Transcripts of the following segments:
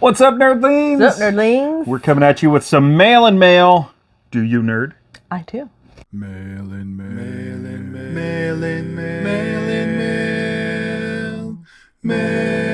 What's up, nerdlings? What's up, nerdlings? We're coming at you with some mail and mail. Do you nerd? I do. Mail in mail. Mail in mail. Mail in mail. Mail in mail. Mail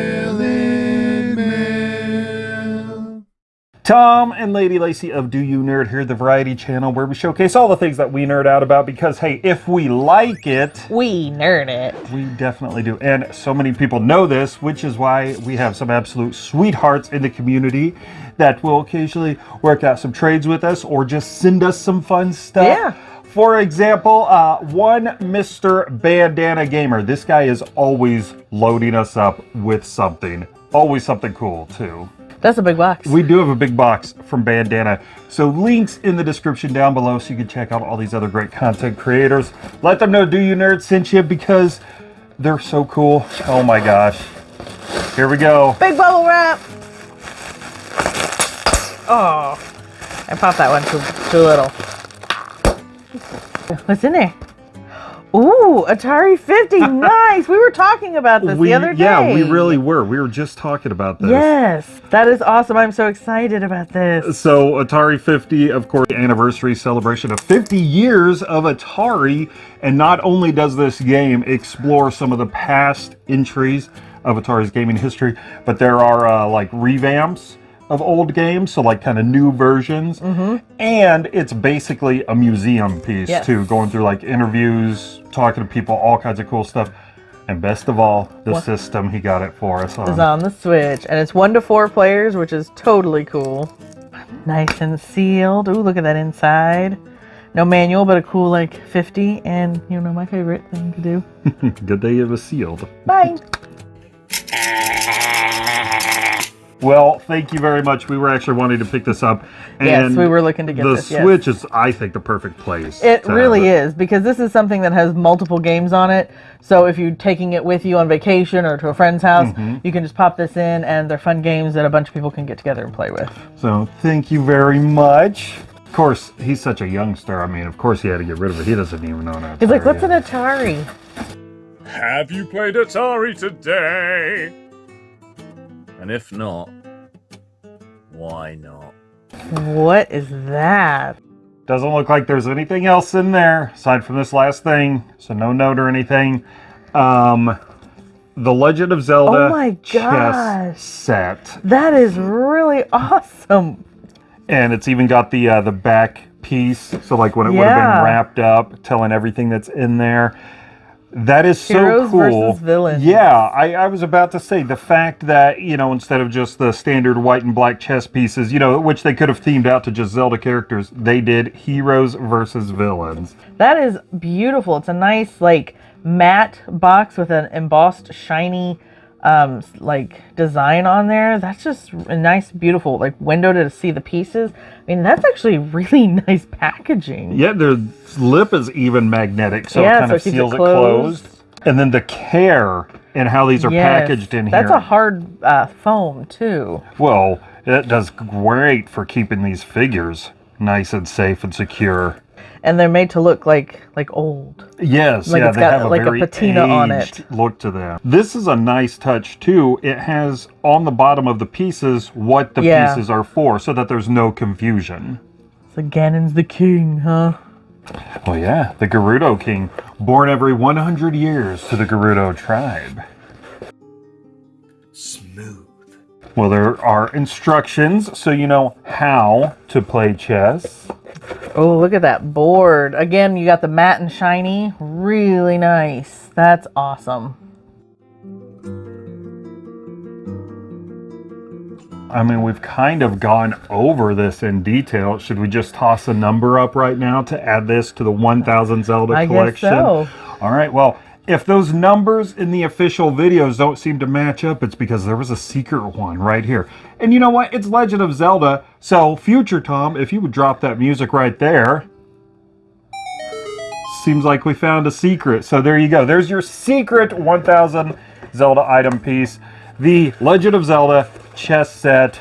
Tom and Lady Lacey of Do You Nerd here, the Variety Channel, where we showcase all the things that we nerd out about because, hey, if we like it, We nerd it. we definitely do. And so many people know this, which is why we have some absolute sweethearts in the community that will occasionally work out some trades with us or just send us some fun stuff. Yeah. For example, uh, one Mr. Bandana Gamer. This guy is always loading us up with something. Always something cool, too. That's a big box. We do have a big box from Bandana. So links in the description down below so you can check out all these other great content creators. Let them know Do You Nerd sent you because they're so cool. Oh my gosh. Here we go. Big bubble wrap. Oh, I popped that one too, too little. What's in there? Ooh, Atari 50. nice. We were talking about this We- the other day. yeah, we really were. We were just talking about this. Yes, that is awesome. I'm so excited about this. So Atari 50, of course, anniversary celebration of 50 years of Atari. And not only does this game explore some of the past entries of Atari's gaming history, but there are uh, like revamps of old games, so like kind of new versions. Mm-hmm. And it's basically a museum piece Yes. too, going through like interviews, talking to people, all kinds of cool stuff. And best of all, the What? system he got it for us on. It's on the Switch, and it's one to four players, which is totally cool. Nice and sealed. Ooh, look at that inside. No manual, but a cool like 50, and you know my favorite thing to do. Good day it was sealed. Bye. Well, thank you very much. We were actually wanting to pick this up. And Yes, we were looking to get the this, yes. Switch is, I think, the perfect place. It really is because this is something that has multiple games on it. So if you're taking it with you on vacation or to a friend's house, Mm-hmm. you can just pop this in, and they're fun games that a bunch of people can get together and play with. So thank you very much. Of course, he's such a youngster. I mean, of course he had to get rid of it. He doesn't even own it. He's like, "What's an Atari?" Have you played Atari today? And if not, why not? What is that? Doesn't look like there's anything else in there aside from this last thing. So no note or anything. Um, the Legend of Zelda Oh my chess set. That is really awesome. and it's even got the uh, the back piece so like when it would have been wrapped up telling everything that's in there that is so Heroes cool versus villains. yeah I, I was about to say the fact that you know instead of just the standard white and black chess pieces you know which they could have themed out to just zelda characters they did heroes versus villains That is beautiful. It's a nice like matte box with an embossed shiny um like design on there. That's just a nice beautiful like window to see the pieces. I mean, that's actually really nice packaging. yeah their lip is even magnetic so Yeah, it kind so of it keeps it seals it closed. closed and then the care and how these are Yes. packaged in here That's a hard uh, foam too. Well, it does great for keeping these figures nice and safe and secure. And they're made to look like like old. Yes, Like yeah, it's they got, have a like, a very patina on it. look to them. This is a nice touch too. It has on the bottom of the pieces what the Yeah. pieces are for, so that there's no confusion. So Ganon's the king, huh? Oh yeah, the Gerudo King, born every 100 years to the Gerudo tribe. Smooth. Well, there are instructions, so you know how to play chess. Oh, look at that board. Again, you got the matte and shiny. Really nice. That's awesome. I mean, we've kind of gone over this in detail. Should we just toss a number up right now to add this to the 1000 Zelda I guess collection? so. All right, well, if those numbers in the official videos don't seem to match up, it's because there was a secret one right here. And you know what? It's Legend of Zelda. So, future Tom, if you would drop that music right there. Seems like we found a secret. So there you go. There's your secret 1000 Zelda item piece. The Legend of Zelda chess set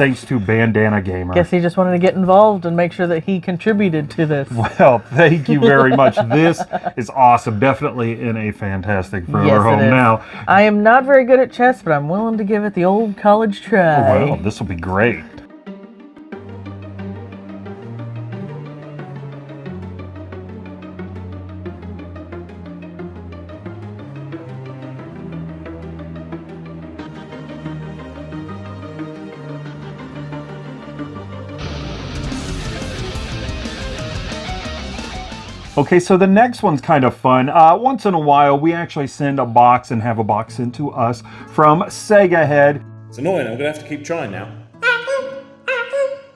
thanks to Bandana Gamer. Guess he just wanted to get involved and make sure that he contributed to this. Well, thank you very much. this is awesome. Definitely in a fantastic forever Yes, home now. I am not very good at chess, but I'm willing to give it the old college try. Well, this will be great. Okay, so the next one's kind of fun. Uh, once in a while, we actually send a box and have a box sent to us from Sega Head. It's annoying. I'm gonna have to keep trying now.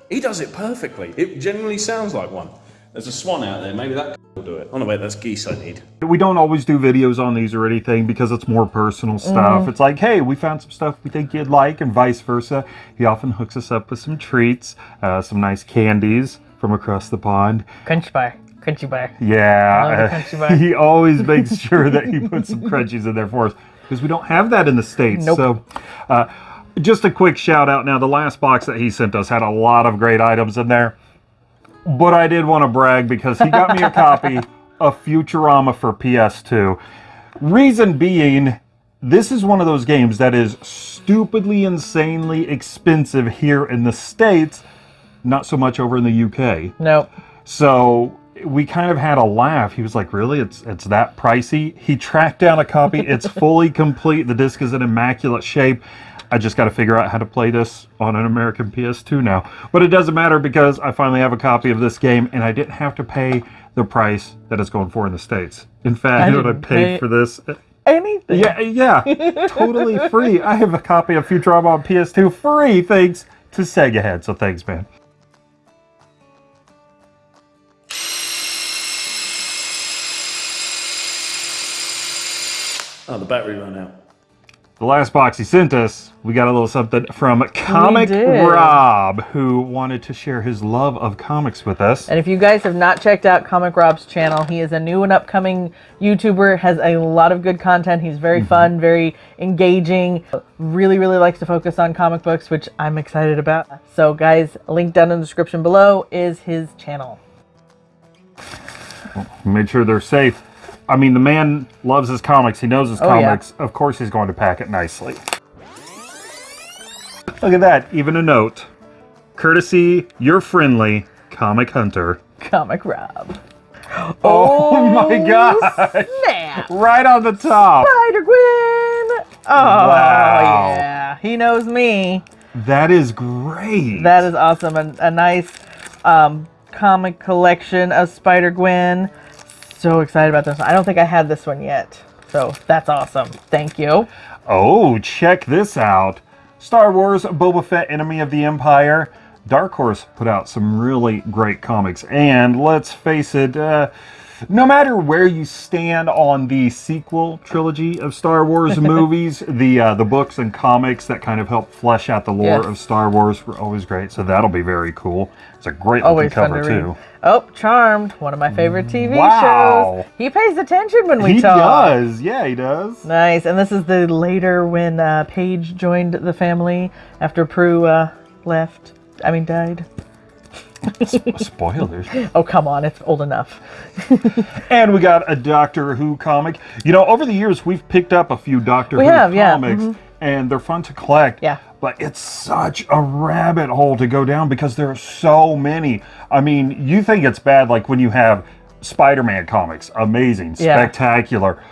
He does it perfectly. It genuinely sounds like one. There's a swan out there. Maybe that will do it. Oh no, wait, that's geese I need. We don't always do videos on these or anything because it's more personal stuff. It's like, hey, we found some stuff we think you'd like, and vice versa. He often hooks us up with some treats, uh, some nice candies from across the pond. Crunch bar. Crunchy bar. Yeah, crunchy bar. he always makes sure that he puts some crunchies in there for us because we don't have that in the states. Nope. So, uh, just a quick shout out now. The last box that he sent us had a lot of great items in there, but I did want to brag because he got me a copy of Futurama for PS2. Reason being, this is one of those games that is stupidly, insanely expensive here in the states. Not so much over in the UK. Nope. So we kind of had a laugh. He was like, "Really? It's it's that pricey?" He tracked down a copy. It's fully complete. The disc is in immaculate shape. I just got to figure out how to play this on an American PS2 now. But it doesn't matter because I finally have a copy of this game and I didn't have to pay the price that it's going for in the States. In fact, I you know what I paid pay- for this? Anything. Yeah, yeah, totally free. I have a copy of Futurama on PS2 free thanks to Sega Head. So thanks, man. Oh, the battery ran out. The last box he sent us, we got a little something from Comic. Rob, who wanted to share his love of comics with us. And if you guys have not checked out Comic Rob's channel, he is a new and upcoming YouTuber, has a lot of good content. He's very mhm. fun, very engaging, really, really likes to focus on comic books, which I'm excited about. So, guys, link down in the description below is his channel. Made sure they're safe. I mean, the man loves his comics. He knows his Oh, yeah. comics. Of course, he's going to pack it nicely. Look at that. Even a note. Courtesy, your friendly comic hunter. Comic Rob. Oh, my god! Right on the top. Spider Gwen! Oh, Wow. yeah. He knows me. That is great. That is awesome. A, a nice um, comic collection of Spider Gwen. So excited about this. I don't think I had this one yet. So that's awesome. Thank you. Oh, check this out. Star Wars Boba Fett Enemy of the Empire. Dark Horse put out some really great comics. And let's face it, uh, no matter where you stand on the sequel trilogy of Star Wars movies, the uh, the books and comics that kind of help flesh out the lore Yes. of Star Wars were always great. So that'll be very cool. It's a great looking Always fun cover to too. Oh, Charmed, one of my favorite TV Wow. shows. He pays attention when we He talk. does. Yeah, he does. Nice. And this is the later when uh, Paige joined the family after Prue uh, left. I mean, died. Spoilers. Oh, come on. It's old enough. And we got a Doctor Who comic. You know, over the years, we've picked up a few Doctor We Who have, yeah, mm-hmm. comics, and they're fun to collect. Yeah. But it's such a rabbit hole to go down because there are so many. I mean, you think it's bad, like when you have Spider Man comics, amazing, Yeah. spectacular.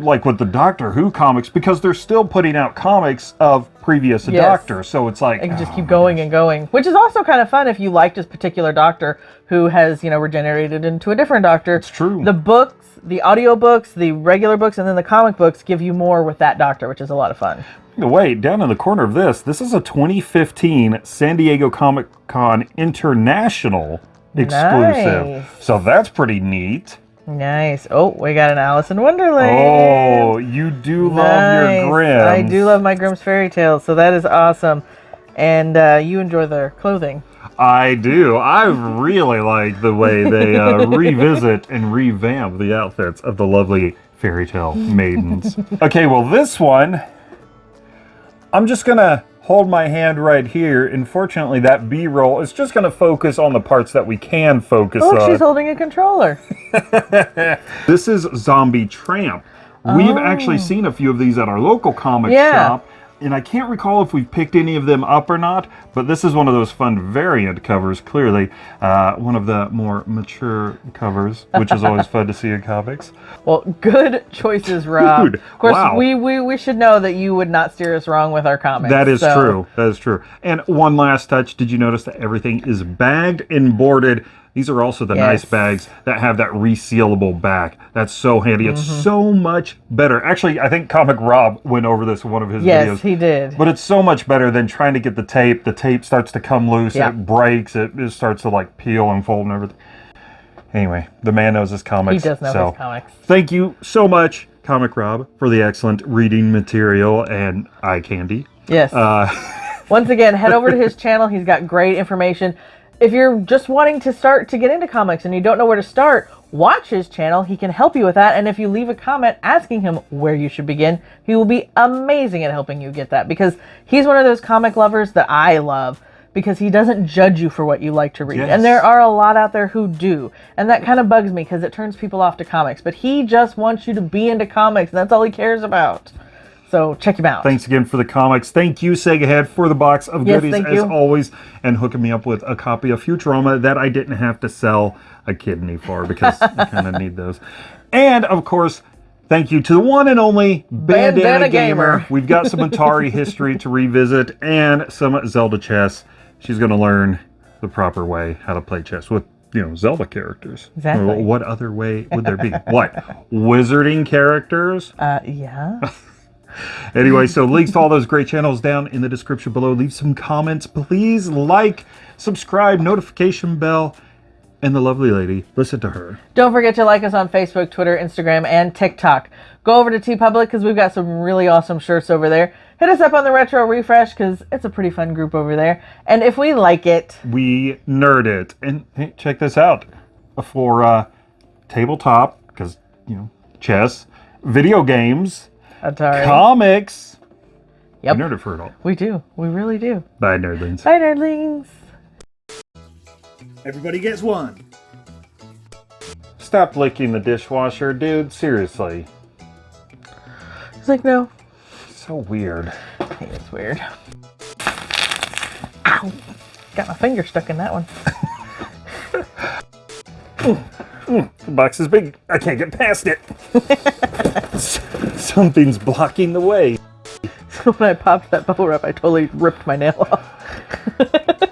Like with the Doctor Who comics, because they're still putting out comics of previous Yes. Doctors. So it's like. I can just oh, keep going and going, which is also kind of fun if you liked this particular doctor who has, you know, regenerated into a different doctor. It's true. The books, the audio books, the regular books, and then the comic books give you more with that doctor, which is a lot of fun. Wait, down in the corner of this, this is a 2015 San Diego Comic Con International exclusive. Nice. So that's pretty neat. Nice. Oh, we got an Alice in Wonderland. Oh, you do love Nice. your Grimm. I do love my Grimm's fairy tales, so that is awesome. And uh, you enjoy their clothing. I do. I really like the way they uh, revisit and revamp the outfits of the lovely fairy tale maidens. okay, well, this one, I'm just gonna hold my hand right here. Unfortunately, that B-roll is just going to focus on the parts that we can focus Look, on. she's holding a controller. This is Zombie Tramp. We've oh. actually seen a few of these at our local comic Oh. Yeah. shop, and I can't recall if we've picked any of them up or not, but this is one of those fun variant covers, clearly. Uh, one of the more mature covers, which is always fun to see in comics. Well, good choices, Rob. Dude, of course, wow. we, we we should know that you would not steer us wrong with our comments. That is so- true. That is true. And one last touch. Did you notice that everything is bagged and boarded? These are also the nice bags that have that resealable back. That's so handy. It's Mm-hmm. so much better. Actually, I think Comic Rob went over this in one of his Yes, videos. Yes, he did. But it's so much better than trying to get the tape. The tape starts to come loose. It breaks. It, it starts to like peel and fold and everything. Anyway, the man knows his comics. He does know so his comics. Thank you so much, Comic Rob, for the excellent reading material and eye candy. Yes. Uh, Once again, head over to his channel. He's got great information. If you're just wanting to start to get into comics and you don't know where to start, watch his channel. He can help you with that. And if you leave a comment asking him where you should begin, he will be amazing at helping you get that because he's one of those comic lovers that I love because he doesn't judge you for what you like to read. Yes. And there are a lot out there who do. And that kind of bugs me because it turns people off to comics. But he just wants you to be into comics, and that's all he cares about. So check him out. Thanks again for the comics. Thank you, Sega Head, for the box of Yes, goodies as always, and hooking me up with a copy of Futurama that I didn't have to sell a kidney for because I kind of need those. And of course, thank you to the one and only Bandana, Bandana Gamer. Gamer. We've got some Atari history to revisit and some Zelda chess. She's going to learn the proper way how to play chess with. You know, Zelda characters. Exactly. What other way would there be? what? Wizarding characters? Uh, yeah. Anyway, so links to all those great channels down in the description below. Leave some comments, please. Like, subscribe, notification bell, and the lovely lady. Listen to her. Don't forget to like us on Facebook, Twitter, Instagram, and TikTok. Go over to TeePublic because we've got some really awesome shirts over there. Hit us up on the Retro Refresh because it's a pretty fun group over there. And if we like it, We nerd it. And hey, check this out for uh, tabletop, because, you know, chess, video games, Atari. comics. Yep. We nerd it for it all. we do. We really do. Bye, nerdlings. Bye, nerdlings. Everybody gets one. Stop licking the dishwasher, dude. Seriously. It's like, no. So weird. I it's weird. Ow. Got my finger stuck in that one. The box is big. I can't get past it. Something's blocking the way. So when I popped that bubble wrap, I totally ripped my nail off.